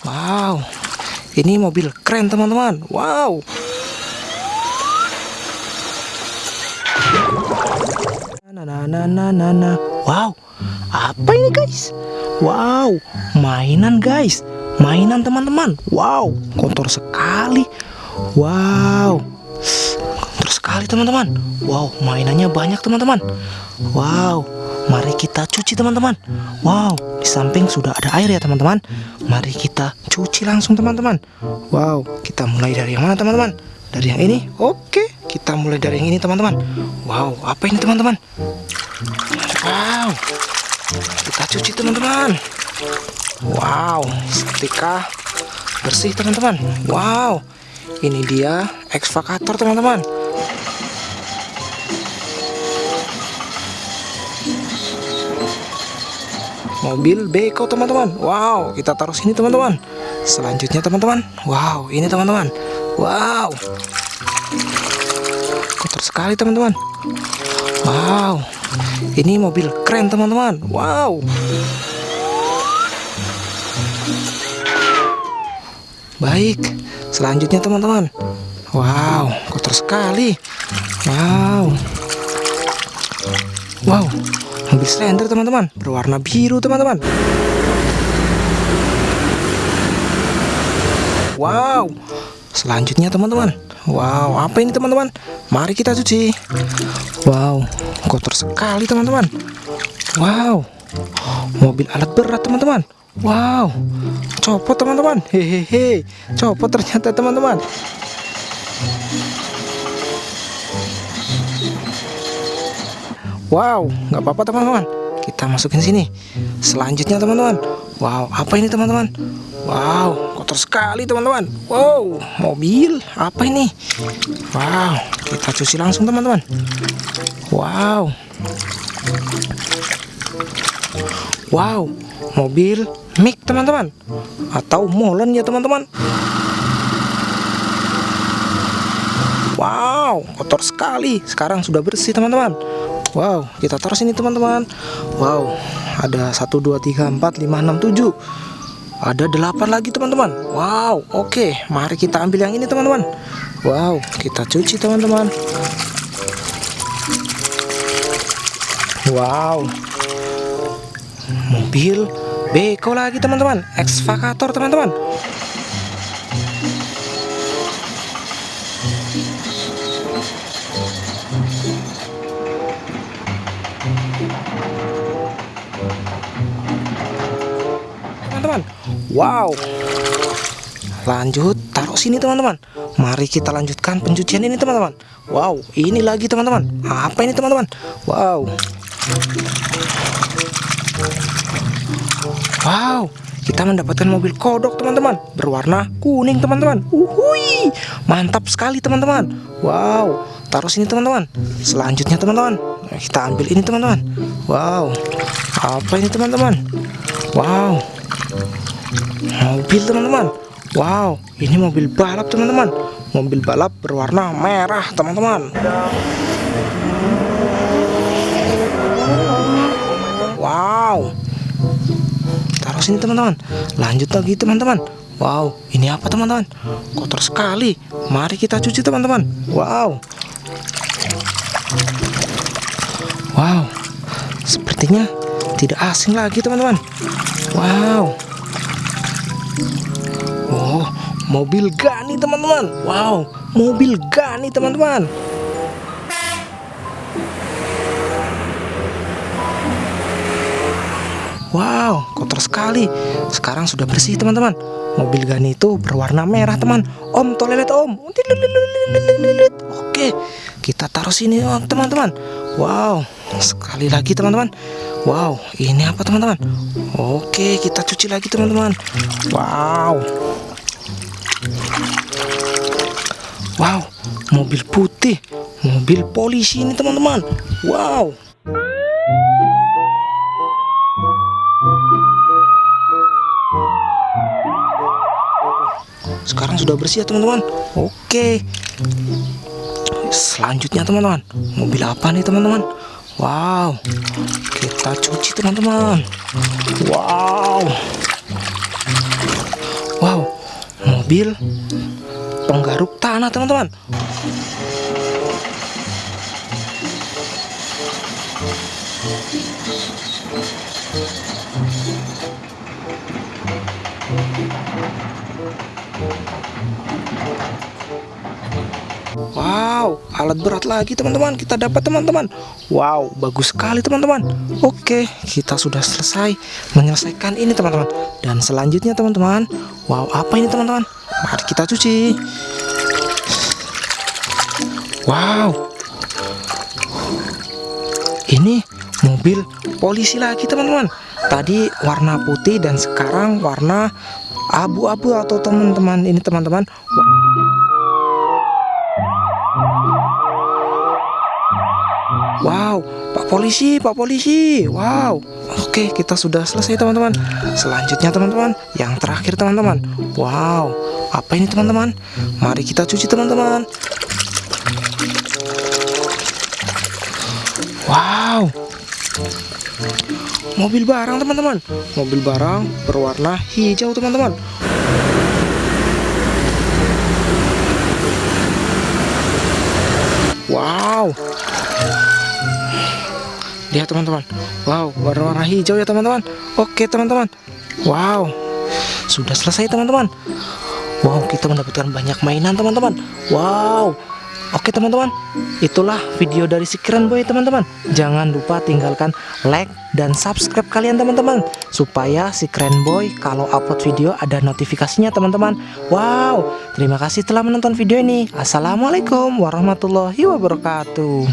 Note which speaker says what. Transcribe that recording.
Speaker 1: Wow, ini mobil keren teman-teman. Wow. Nah, nah, nah, nah. Wow, apa ini guys? Wow, mainan guys. Mainan teman-teman. Wow, kotor sekali. Wow, kotor sekali teman-teman. Wow, mainannya banyak teman-teman. Wow, mari kita cuci teman-teman. Wow, di samping sudah ada air ya teman-teman. Mari kita cuci langsung teman-teman. Wow, kita mulai dari yang mana teman-teman? Dari yang ini? Oke, kita mulai dari yang ini teman-teman. Wow, apa ini teman-teman? Wow, kita cuci teman-teman. Wow, setrika bersih teman-teman. Wow, ini dia ekskavator teman-teman. Mobil beko teman-teman. Wow, kita taruh sini teman-teman. Selanjutnya teman-teman. Wow, ini teman-teman. Wow, kotor sekali teman-teman. Wow, ini mobil keren teman-teman. Wow. Baik, selanjutnya teman-teman. Wow, kotor sekali. Wow. Wow, mobil slender teman-teman, berwarna biru teman-teman. Wow, selanjutnya teman-teman. Wow, apa ini teman-teman? Mari kita cuci. Wow, kotor sekali teman-teman. Wow, mobil alat berat teman-teman. Wow, copot teman-teman. Hehehe, copot ternyata teman-teman. Wow, nggak apa-apa teman-teman. Kita masukin sini. Selanjutnya teman-teman. Wow, apa ini teman-teman? Wow, kotor sekali teman-teman. Wow, mobil apa ini? Wow, kita cuci langsung teman-teman. Wow. Wow, mobil mic teman-teman. Atau molen ya teman-teman. Wow, kotor sekali. Sekarang sudah bersih teman-teman. Wow, kita taruh sini teman-teman. Wow, ada 1 2 3 4 5 6 7. Ada 8 lagi teman-teman. Wow, oke. Mari kita ambil yang ini teman-teman. Wow, kita cuci teman-teman. Wow. Mobil beko lagi teman-teman. Ekskavator teman-teman. Wow. Lanjut taruh sini teman-teman. Mari kita lanjutkan pencucian ini teman-teman. Wow ini lagi teman-teman. Apa ini teman-teman? Wow. Wow kita mendapatkan mobil kodok teman-teman. Berwarna kuning teman-teman. Mantap sekali teman-teman. Wow Taruh sini teman-teman. Selanjutnya teman-teman Kita ambil ini teman-teman. Wow Apa ini teman-teman? Wow mobil teman-teman. Wow ini mobil balap teman-teman. Mobil balap berwarna merah teman-teman. Wow. Taruh sini teman-teman. Lanjut lagi teman-teman. Wow ini apa teman-teman? Kotor sekali. Mari kita cuci teman-teman. Wow. Wow. Sepertinya tidak asing lagi teman-teman. Wow Oh, mobil Gani teman-teman. Wow, mobil Gani teman-teman. Wow, kotor sekali. Sekarang sudah bersih teman-teman. Mobil Gani itu berwarna merah teman. Om toilet om. Oke, kita taruh sini teman-teman. Wow, sekali lagi teman-teman. Wow, ini apa teman-teman? Oke, kita cuci lagi teman-teman. Wow. Wow, mobil putih, mobil polisi ini teman-teman. Wow. Sekarang sudah bersih ya teman-teman. Oke. Selanjutnya teman-teman, mobil apa nih teman-teman? Wow, kita cuci teman-teman. Wow, mobil penggaruk tanah teman-teman Wow, alat berat lagi teman-teman. Kita dapat teman-teman. Wow, bagus sekali teman-teman. Oke, kita sudah selesai menyelesaikan ini teman-teman. Dan selanjutnya teman-teman Wow, apa ini teman-teman? Mari kita cuci. Wow. Ini mobil polisi lagi teman-teman. Tadi warna putih dan sekarang warna abu-abu atau teman-teman ini teman-teman. Wow, Pak Polisi, Pak Polisi. Wow. Oke, kita sudah selesai teman-teman. Selanjutnya teman-teman, yang terakhir teman-teman. Wow, apa ini teman-teman? Mari kita cuci teman-teman. Wow. Mobil barang teman-teman. Mobil barang berwarna hijau teman-teman. Wow, lihat teman-teman. Wow warna-warna hijau ya teman-teman. Oke teman-teman. Wow. Sudah selesai teman-teman. Wow kita mendapatkan banyak mainan teman-teman. Wow. Oke teman-teman, itulah video dari si keren boy teman-teman. Jangan lupa tinggalkan like dan subscribe kalian teman-teman. Supaya si keren boy kalau upload video ada notifikasinya teman-teman. Wow, terima kasih telah menonton video ini. Assalamualaikum warahmatullahi wabarakatuh.